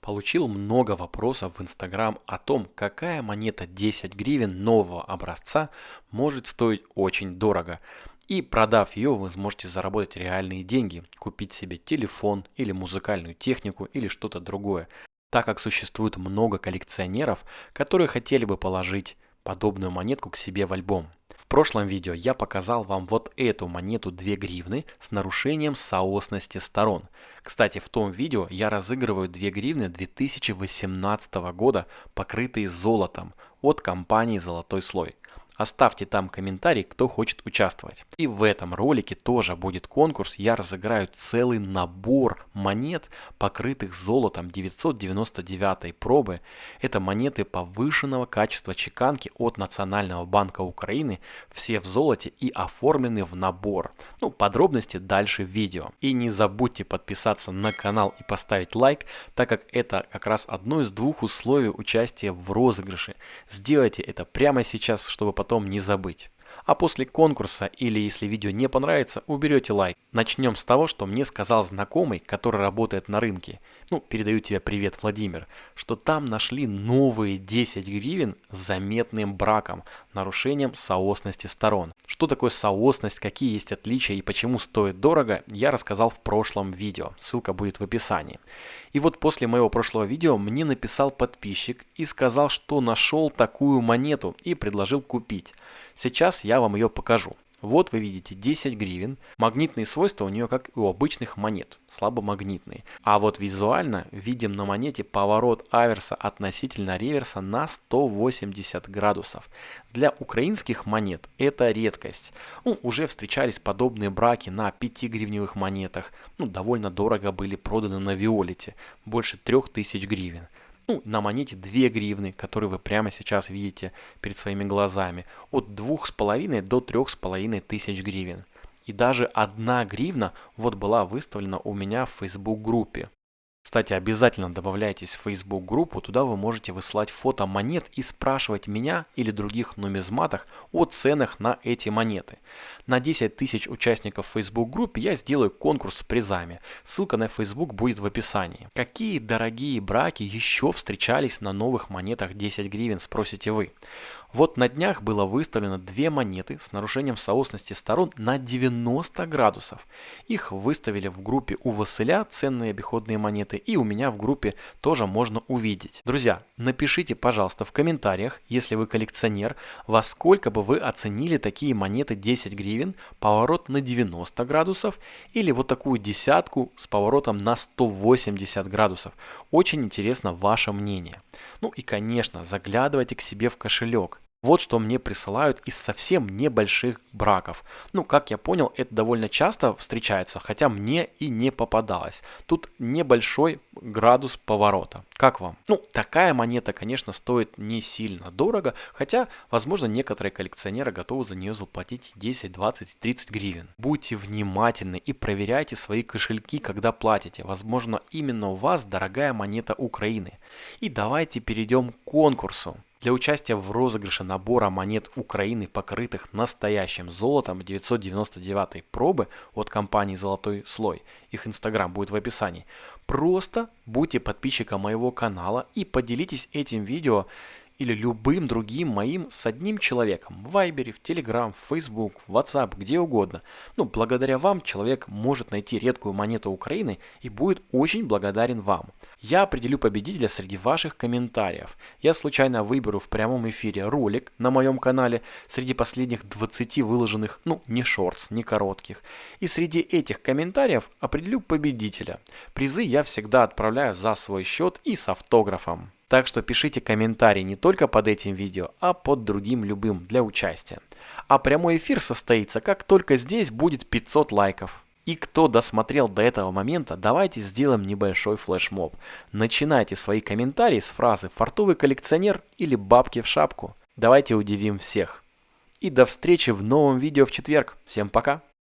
Получил много вопросов в Instagram о том, какая монета 10 гривен нового образца может стоить очень дорого. И продав ее, вы сможете заработать реальные деньги, купить себе телефон или музыкальную технику или что-то другое. Так как существует много коллекционеров, которые хотели бы положить подобную монетку к себе в альбом. Прошлом видео я показал вам вот эту монету 2 гривны с нарушением соосности сторон. Кстати, в том видео я разыгрываю 2 гривны 2018 года, покрытые золотом от компании «Золотой слой». Оставьте там комментарий, кто хочет участвовать. И в этом ролике тоже будет конкурс. Я разыграю целый набор монет, покрытых золотом 999 пробы. Это монеты повышенного качества чеканки от Национального банка Украины. Все в золоте и оформлены в набор. Ну, подробности дальше в видео. И не забудьте подписаться на канал и поставить лайк, так как это как раз одно из двух условий участия в розыгрыше. Сделайте это прямо сейчас, чтобы потом потом не забыть. А после конкурса или если видео не понравится, уберете лайк. Начнем с того, что мне сказал знакомый, который работает на рынке. Ну, передаю тебе привет, Владимир. Что там нашли новые 10 гривен с заметным браком, нарушением соосности сторон. Что такое соосность, какие есть отличия и почему стоит дорого, я рассказал в прошлом видео. Ссылка будет в описании. И вот после моего прошлого видео мне написал подписчик и сказал, что нашел такую монету и предложил купить. Сейчас я вам ее покажу. Вот вы видите 10 гривен. Магнитные свойства у нее как и у обычных монет, слабомагнитные. А вот визуально видим на монете поворот аверса относительно реверса на 180 градусов. Для украинских монет это редкость. Ну, уже встречались подобные браки на 5-гривневых монетах. Ну, довольно дорого были проданы на Виолете, больше 3000 гривен ну, на монете 2 гривны, которые вы прямо сейчас видите перед своими глазами, от 2,5 до 3,5 тысяч гривен. И даже 1 гривна вот была выставлена у меня в Facebook группе. Кстати, обязательно добавляйтесь в Facebook группу, туда вы можете высылать фото монет и спрашивать меня или других нумизматах о ценах на эти монеты. На 10 тысяч участников Facebook группы я сделаю конкурс с призами. Ссылка на Facebook будет в описании. Какие дорогие браки еще встречались на новых монетах 10 гривен, спросите вы. Вот на днях было выставлено две монеты с нарушением соосности сторон на 90 градусов. Их выставили в группе у Василя ценные обиходные монеты и у меня в группе тоже можно увидеть. Друзья, напишите, пожалуйста, в комментариях, если вы коллекционер, во сколько бы вы оценили такие монеты 10 гривен, поворот на 90 градусов или вот такую десятку с поворотом на 180 градусов. Очень интересно ваше мнение. Ну и конечно, заглядывайте к себе в кошелек. Вот что мне присылают из совсем небольших браков. Ну, как я понял, это довольно часто встречается, хотя мне и не попадалось. Тут небольшой градус поворота. Как вам? Ну, такая монета, конечно, стоит не сильно дорого, хотя, возможно, некоторые коллекционеры готовы за нее заплатить 10, 20, 30 гривен. Будьте внимательны и проверяйте свои кошельки, когда платите. Возможно, именно у вас дорогая монета Украины. И давайте перейдем к конкурсу. Для участия в розыгрыше набора монет Украины, покрытых настоящим золотом 999 пробы от компании «Золотой слой», их инстаграм будет в описании, просто будьте подписчиком моего канала и поделитесь этим видео или любым другим моим с одним человеком в Вайбере, в Телеграм, в Facebook, в WhatsApp, где угодно. Ну, благодаря вам человек может найти редкую монету Украины и будет очень благодарен вам. Я определю победителя среди ваших комментариев. Я случайно выберу в прямом эфире ролик на моем канале среди последних 20 выложенных, ну, не шортс, не коротких. И среди этих комментариев определю победителя. Призы я всегда отправляю за свой счет и с автографом. Так что пишите комментарии не только под этим видео, а под другим любым для участия. А прямой эфир состоится, как только здесь будет 500 лайков. И кто досмотрел до этого момента, давайте сделаем небольшой флешмоб. Начинайте свои комментарии с фразы «фартовый коллекционер» или «бабки в шапку». Давайте удивим всех. И до встречи в новом видео в четверг. Всем пока!